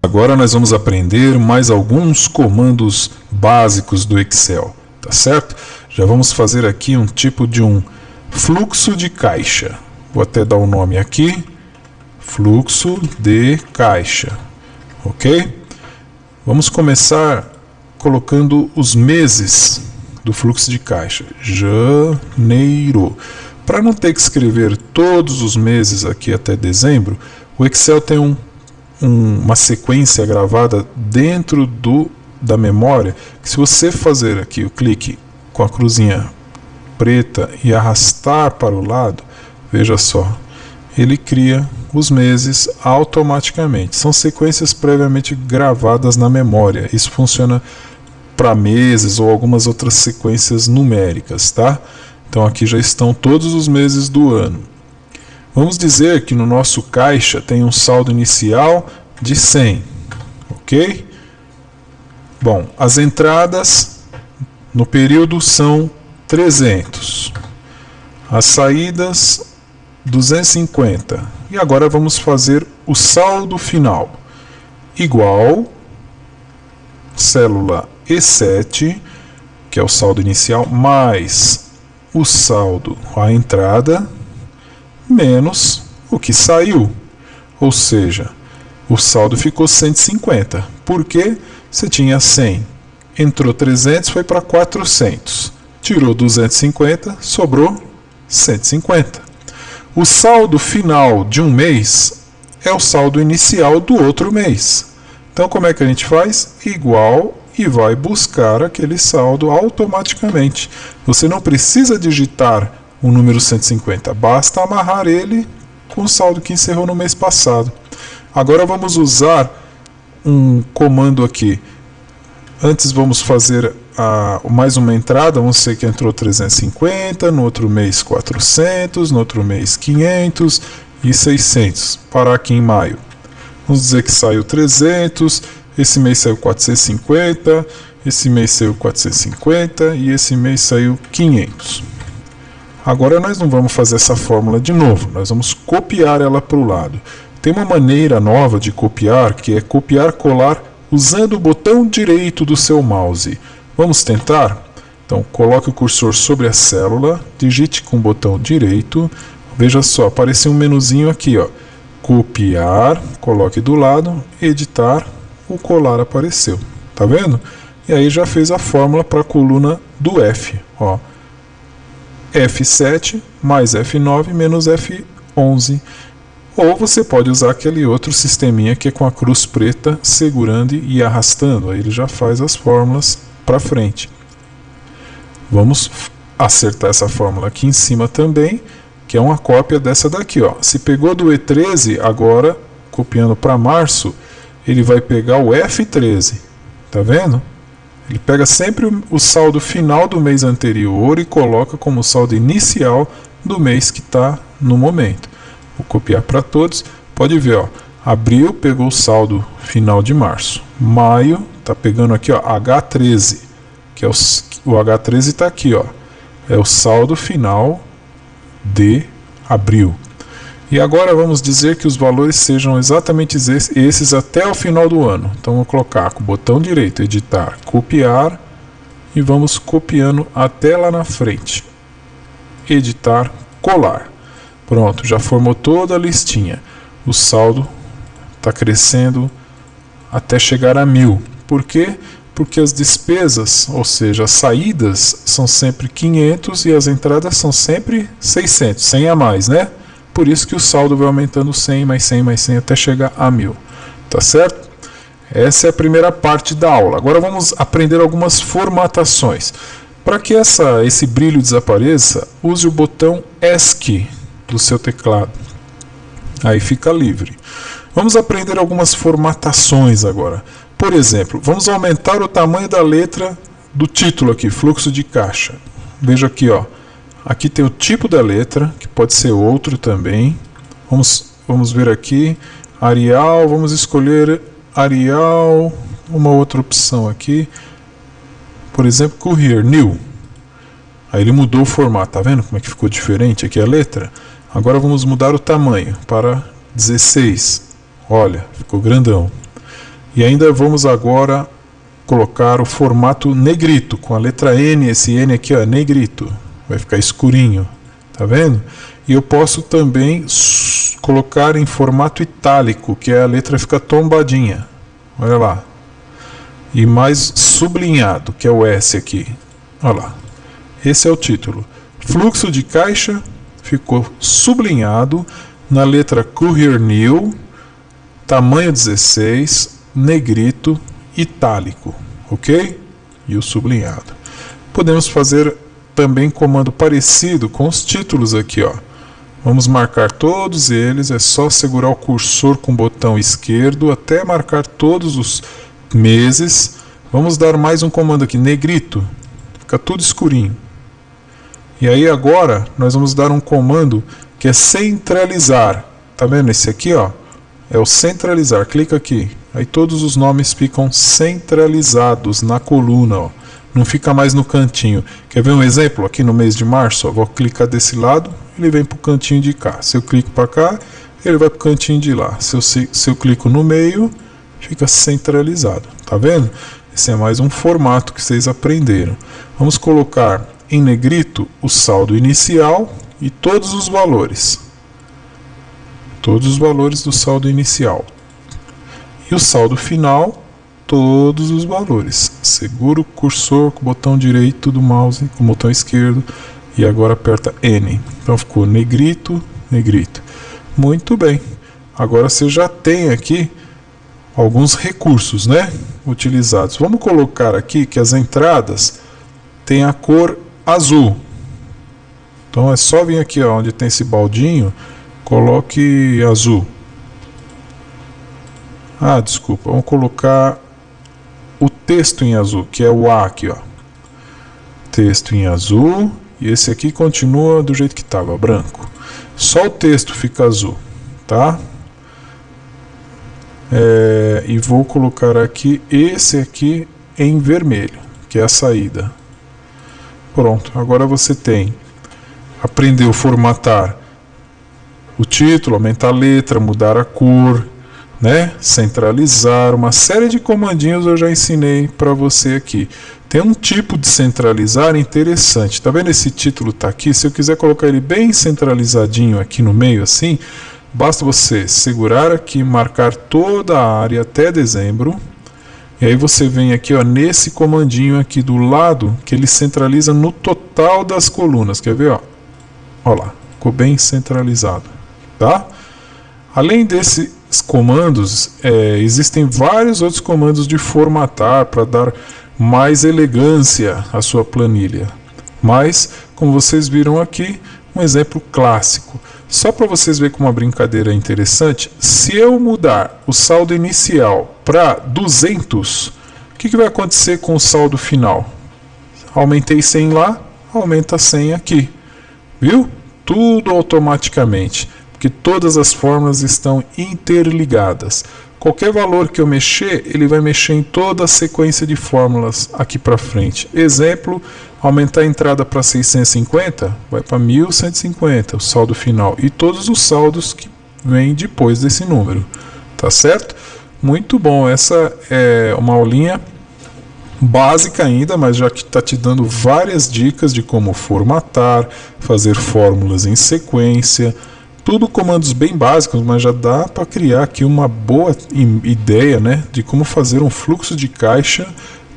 Agora nós vamos aprender mais alguns comandos básicos do Excel, tá certo? Já vamos fazer aqui um tipo de um fluxo de caixa. Vou até dar o um nome aqui, fluxo de caixa, ok? Vamos começar colocando os meses do fluxo de caixa. Janeiro. Para não ter que escrever todos os meses aqui até dezembro, o Excel tem um um, uma sequência gravada dentro do, da memória, que se você fazer aqui o clique com a cruzinha preta e arrastar para o lado, veja só, ele cria os meses automaticamente. São sequências previamente gravadas na memória. Isso funciona para meses ou algumas outras sequências numéricas, tá? Então aqui já estão todos os meses do ano. Vamos dizer que no nosso caixa tem um saldo inicial de 100, ok? Bom, as entradas no período são 300, as saídas 250. E agora vamos fazer o saldo final, igual célula E7, que é o saldo inicial, mais o saldo, a entrada, menos o que saiu. Ou seja, o saldo ficou 150. Por quê? Você tinha 100, entrou 300, foi para 400. Tirou 250, sobrou 150. O saldo final de um mês é o saldo inicial do outro mês. Então, como é que a gente faz? Igual e vai buscar aquele saldo automaticamente. Você não precisa digitar o número 150. Basta amarrar ele com o saldo que encerrou no mês passado. Agora vamos usar um comando aqui. Antes vamos fazer a, mais uma entrada, vamos ser que entrou 350, no outro mês 400, no outro mês 500 e 600, parar aqui em maio. Vamos dizer que saiu 300, esse mês saiu 450, esse mês saiu 450 e esse mês saiu 500. Agora nós não vamos fazer essa fórmula de novo, nós vamos copiar ela para o lado. Tem uma maneira nova de copiar, que é copiar colar usando o botão direito do seu mouse. Vamos tentar? Então, coloque o cursor sobre a célula, digite com o botão direito, veja só, apareceu um menuzinho aqui, ó. Copiar, coloque do lado, editar, o colar apareceu. Tá vendo? E aí já fez a fórmula para a coluna do F, ó. F7 mais F9 menos F11. Ou você pode usar aquele outro sisteminha que é com a cruz preta segurando e arrastando. Aí ele já faz as fórmulas para frente. Vamos acertar essa fórmula aqui em cima também, que é uma cópia dessa daqui. Ó. Se pegou do E13, agora, copiando para março, ele vai pegar o F13. Tá vendo? Ele pega sempre o saldo final do mês anterior e coloca como saldo inicial do mês que está no momento. Vou copiar para todos. Pode ver, ó, abril pegou o saldo final de março. Maio está pegando aqui ó, H13, que é o, o H13 está aqui, ó, é o saldo final de abril. E agora vamos dizer que os valores sejam exatamente esses até o final do ano. Então vou colocar com o botão direito, editar, copiar e vamos copiando até lá na frente. Editar, colar. Pronto, já formou toda a listinha. O saldo está crescendo até chegar a mil. Por quê? Porque as despesas, ou seja, as saídas, são sempre 500 e as entradas são sempre 600, 100 a mais, né? Por isso que o saldo vai aumentando 100, mais 100, mais 100, até chegar a 1000. Tá certo? Essa é a primeira parte da aula. Agora vamos aprender algumas formatações. Para que essa, esse brilho desapareça, use o botão ESC do seu teclado. Aí fica livre. Vamos aprender algumas formatações agora. Por exemplo, vamos aumentar o tamanho da letra do título aqui, fluxo de caixa. Veja aqui, ó. Aqui tem o tipo da letra, que pode ser outro também. Vamos, vamos ver aqui. Arial, vamos escolher Arial, uma outra opção aqui. Por exemplo, Courier, New. Aí ele mudou o formato, tá vendo como é que ficou diferente aqui a letra? Agora vamos mudar o tamanho para 16. Olha, ficou grandão. E ainda vamos agora colocar o formato negrito, com a letra N, esse N aqui, ó, negrito. Vai ficar escurinho, tá vendo? E eu posso também colocar em formato itálico, que é a letra fica tombadinha. Olha lá. E mais sublinhado, que é o S aqui. Olha lá. Esse é o título. Fluxo de caixa ficou sublinhado na letra Courier New, tamanho 16, negrito, itálico, ok? E o sublinhado. Podemos fazer também comando parecido com os títulos aqui, ó. Vamos marcar todos eles, é só segurar o cursor com o botão esquerdo até marcar todos os meses. Vamos dar mais um comando aqui, negrito, fica tudo escurinho. E aí agora nós vamos dar um comando que é centralizar. Tá vendo esse aqui, ó? É o centralizar. Clica aqui. Aí todos os nomes ficam centralizados na coluna, ó. Não fica mais no cantinho. Quer ver um exemplo? Aqui no mês de março, ó, vou clicar desse lado, ele vem para o cantinho de cá. Se eu clico para cá, ele vai para o cantinho de lá. Se eu, se, se eu clico no meio, fica centralizado. Tá vendo? Esse é mais um formato que vocês aprenderam. Vamos colocar em negrito o saldo inicial e todos os valores. Todos os valores do saldo inicial. E o saldo final, todos os valores. Segura o cursor com o botão direito do mouse, com o botão esquerdo, e agora aperta N. Então ficou negrito, negrito. Muito bem. Agora você já tem aqui alguns recursos, né? Utilizados. Vamos colocar aqui que as entradas têm a cor azul. Então é só vir aqui ó, onde tem esse baldinho, coloque azul. Ah, desculpa, vamos colocar o texto em azul, que é o A aqui, ó. Texto em azul, e esse aqui continua do jeito que estava, branco. Só o texto fica azul, tá? É, e vou colocar aqui esse aqui em vermelho, que é a saída. Pronto, agora você tem aprendeu formatar o título, aumentar a letra, mudar a cor, né? centralizar, uma série de comandinhos eu já ensinei para você aqui. Tem um tipo de centralizar interessante. Tá vendo esse título tá aqui? Se eu quiser colocar ele bem centralizadinho aqui no meio assim, basta você segurar aqui, marcar toda a área até dezembro. E aí você vem aqui ó, nesse comandinho aqui do lado, que ele centraliza no total das colunas. Quer ver? Ó? Olha lá, ficou bem centralizado. Tá? Além desses comandos, é, existem vários outros comandos de formatar para dar mais elegância à sua planilha. Mas, como vocês viram aqui, um exemplo clássico. Só para vocês verem como uma brincadeira interessante, se eu mudar o saldo inicial para 200, o que, que vai acontecer com o saldo final? Aumentei 100 lá, aumenta 100 aqui. Viu? tudo automaticamente, porque todas as fórmulas estão interligadas. Qualquer valor que eu mexer, ele vai mexer em toda a sequência de fórmulas aqui para frente. Exemplo, aumentar a entrada para 650, vai para 1150, o saldo final. E todos os saldos que vêm depois desse número. Tá certo? Muito bom, essa é uma aulinha básica ainda, mas já que está te dando várias dicas de como formatar, fazer fórmulas em sequência, tudo comandos bem básicos, mas já dá para criar aqui uma boa ideia né, de como fazer um fluxo de caixa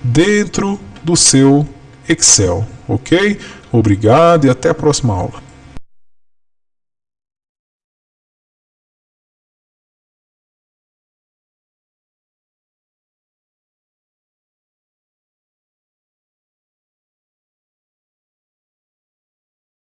dentro do seu Excel, ok? Obrigado e até a próxima aula.